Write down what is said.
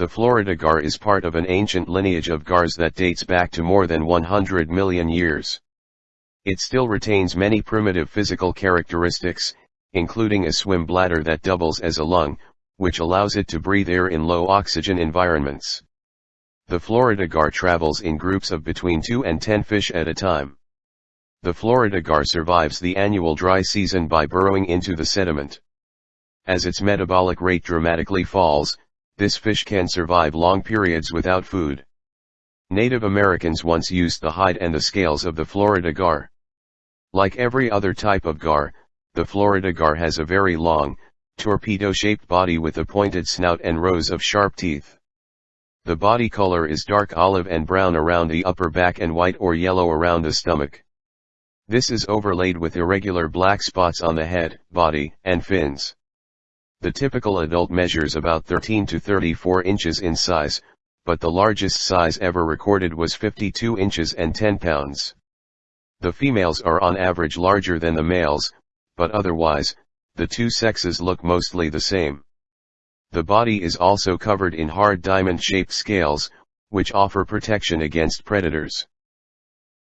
The Florida gar is part of an ancient lineage of gars that dates back to more than 100 million years. It still retains many primitive physical characteristics, including a swim bladder that doubles as a lung, which allows it to breathe air in low oxygen environments. The Florida gar travels in groups of between 2 and 10 fish at a time. The Florida gar survives the annual dry season by burrowing into the sediment. As its metabolic rate dramatically falls, this fish can survive long periods without food. Native Americans once used the hide and the scales of the Florida gar. Like every other type of gar, the Florida gar has a very long, torpedo-shaped body with a pointed snout and rows of sharp teeth. The body color is dark olive and brown around the upper back and white or yellow around the stomach. This is overlaid with irregular black spots on the head, body, and fins. The typical adult measures about 13 to 34 inches in size, but the largest size ever recorded was 52 inches and 10 pounds. The females are on average larger than the males, but otherwise, the two sexes look mostly the same. The body is also covered in hard diamond-shaped scales, which offer protection against predators.